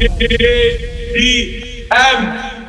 D M.